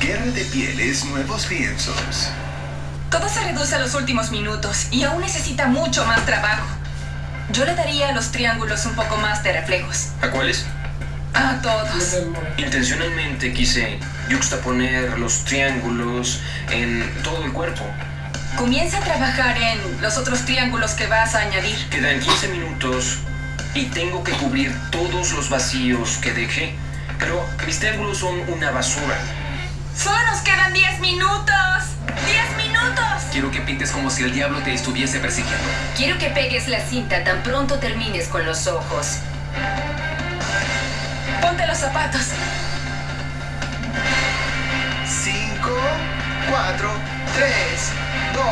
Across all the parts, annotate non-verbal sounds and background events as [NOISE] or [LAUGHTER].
Guerra de pieles, nuevos lienzos. Todo se reduce a los últimos minutos y aún necesita mucho más trabajo. Yo le daría a los triángulos un poco más de reflejos. ¿A cuáles? A todos. Intencionalmente quise juxtaponer los triángulos en todo el cuerpo. Comienza a trabajar en los otros triángulos que vas a añadir. Quedan 15 minutos y tengo que cubrir todos los vacíos que dejé. Pero mis triángulos son una basura. ¡Solo nos quedan 10 minutos! ¡10 minutos! Quiero que pintes como si el diablo te estuviese persiguiendo. Quiero que pegues la cinta tan pronto termines con los ojos. Ponte los zapatos. 5, 4, 3, 2,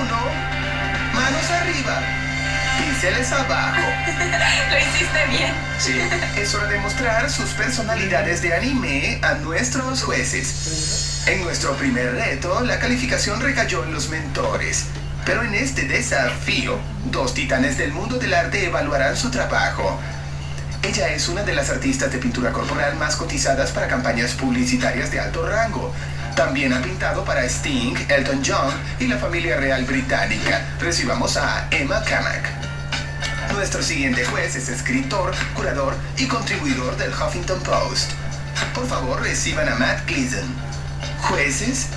1. Manos arriba. Pinceles abajo. [LAUGHS] Lo hiciste bien. Sí. Es hora de mostrar sus personalidades de anime a nuestros jueces. En nuestro primer reto, la calificación recayó en los mentores. Pero en este desafío, dos titanes del mundo del arte evaluarán su trabajo. Ella es una de las artistas de pintura corporal más cotizadas para campañas publicitarias de alto rango. También ha pintado para Sting, Elton John y la familia real británica. Recibamos a Emma Kamak. Nuestro siguiente juez es escritor, curador y contribuidor del Huffington Post. Por favor, reciban a Matt Gleason. Jueces,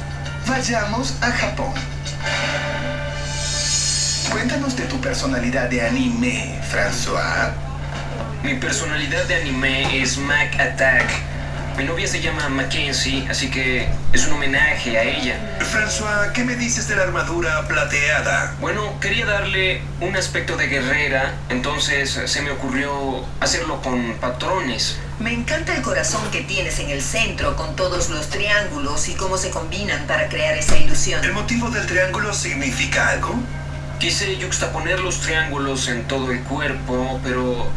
vayamos a Japón. Cuéntanos de tu personalidad de anime, François. Mi personalidad de anime es Mac Attack. Mi novia se llama Mackenzie, así que es un homenaje a ella. François, ¿qué me dices de la armadura plateada? Bueno, quería darle un aspecto de guerrera, entonces se me ocurrió hacerlo con patrones. Me encanta el corazón que tienes en el centro con todos los triángulos y cómo se combinan para crear esa ilusión. ¿El motivo del triángulo significa algo? Quise juxtaponer los triángulos en todo el cuerpo, pero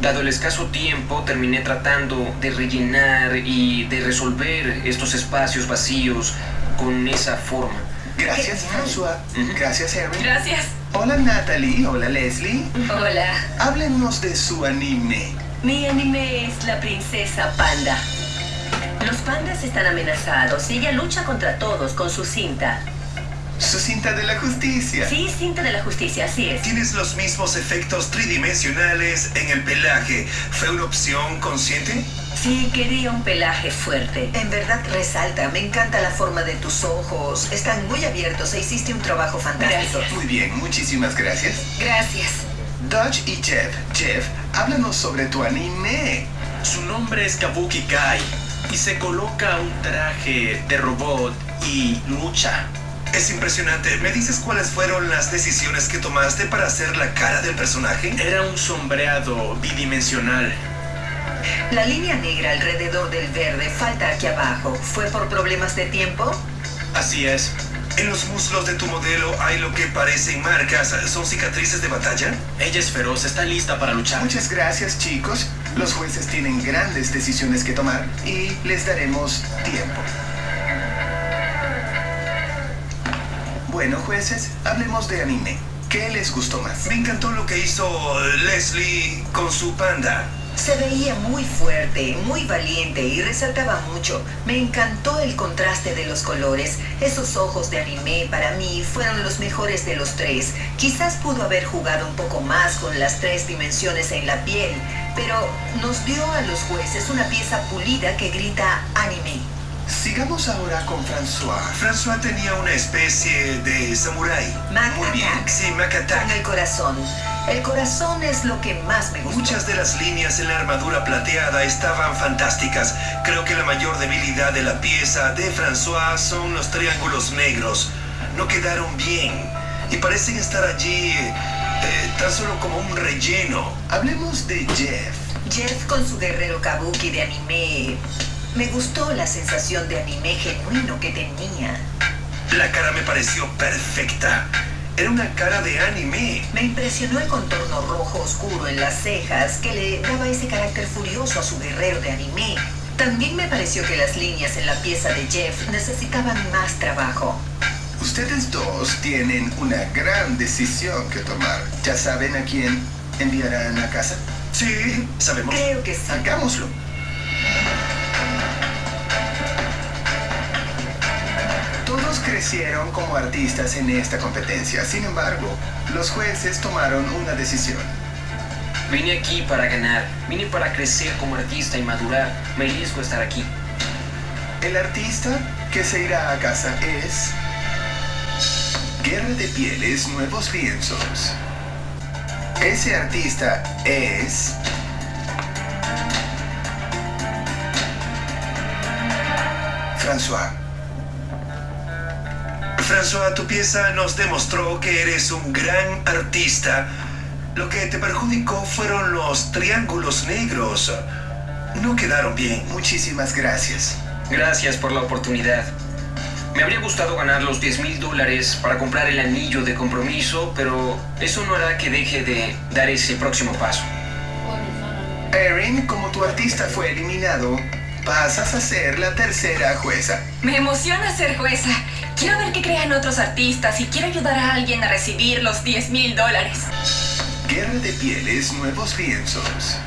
dado el escaso tiempo terminé tratando de rellenar y de resolver estos espacios vacíos con esa forma. Gracias. François. Gracias, Harry. Gracias. Hola, Natalie. Hola, Leslie. Hola. Háblenos de su anime. Mi anime es la princesa panda. Los pandas están amenazados y ella lucha contra todos con su cinta. Su cinta de la justicia. Sí, cinta de la justicia, así es. Tienes los mismos efectos tridimensionales en el pelaje. ¿Fue una opción consciente? Sí, quería un pelaje fuerte. En verdad resalta, me encanta la forma de tus ojos. Están muy abiertos e hiciste un trabajo fantástico. Gracias. Muy bien, muchísimas gracias. Gracias. Dodge y Jeff. Jeff, háblanos sobre tu anime. Su nombre es Kabuki Kai y se coloca un traje de robot y lucha. Es impresionante. ¿Me dices cuáles fueron las decisiones que tomaste para hacer la cara del personaje? Era un sombreado bidimensional. La línea negra alrededor del verde falta aquí abajo. ¿Fue por problemas de tiempo? Así es. En los muslos de tu modelo hay lo que parecen marcas. ¿Son cicatrices de batalla? Ella es feroz, está lista para luchar. Muchas gracias, chicos. Los jueces tienen grandes decisiones que tomar y les daremos tiempo. Bueno, jueces, hablemos de anime. ¿Qué les gustó más? Me encantó lo que hizo Leslie con su panda. Se veía muy fuerte, muy valiente y resaltaba mucho. Me encantó el contraste de los colores. Esos ojos de anime para mí fueron los mejores de los tres. Quizás pudo haber jugado un poco más con las tres dimensiones en la piel, pero nos dio a los jueces una pieza pulida que grita anime. Sigamos ahora con François. François tenía una especie de samurái. Muy bien. Sí, Mac Attack. Con el corazón. El corazón es lo que más me gusta. Muchas de las líneas en la armadura plateada estaban fantásticas. Creo que la mayor debilidad de la pieza de François son los triángulos negros. No quedaron bien y parecen estar allí eh, tan solo como un relleno. Hablemos de Jeff. Jeff con su guerrero kabuki de anime. Me gustó la sensación de anime genuino que tenía. La cara me pareció perfecta. Era una cara de anime. Me impresionó el contorno rojo oscuro en las cejas que le daba ese carácter furioso a su guerrero de anime. También me pareció que las líneas en la pieza de Jeff necesitaban más trabajo. Ustedes dos tienen una gran decisión que tomar. ¿Ya saben a quién enviarán a casa? Sí, sabemos. Creo que sí. Hagámoslo. Crecieron como artistas en esta competencia. Sin embargo, los jueces tomaron una decisión. Vine aquí para ganar. Vine para crecer como artista y madurar. Me a estar aquí. El artista que se irá a casa es... Guerra de Pieles, Nuevos Lienzos. Ese artista es... François. François, tu pieza nos demostró que eres un gran artista. Lo que te perjudicó fueron los triángulos negros. No quedaron bien. Muchísimas gracias. Gracias por la oportunidad. Me habría gustado ganar los 10 mil dólares para comprar el anillo de compromiso, pero eso no hará que deje de dar ese próximo paso. Erin, como tu artista fue eliminado, pasas a ser la tercera jueza. Me emociona ser jueza. Quiero ver qué crean otros artistas y quiero ayudar a alguien a recibir los 10 mil dólares. Guerra de Pieles, Nuevos Lienzos.